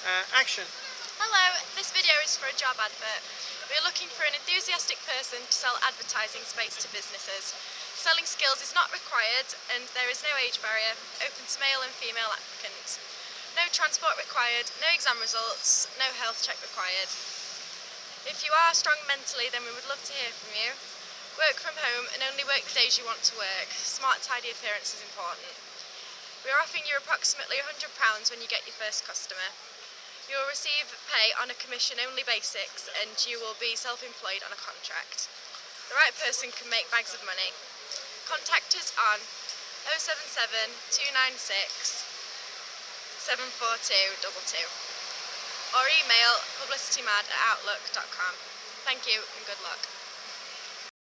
Uh, action. Hello, this video is for a job advert. We are looking for an enthusiastic person to sell advertising space to businesses. Selling skills is not required and there is no age barrier, open to male and female applicants. No transport required, no exam results, no health check required. If you are strong mentally then we would love to hear from you. Work from home and only work the days you want to work. Smart tidy appearance is important. We are offering you approximately £100 when you get your first customer. Will receive pay on a commission only basics and you will be self-employed on a contract. The right person can make bags of money. Contact us on 077 296 74222 or email publicitymad at outlook.com. Thank you and good luck.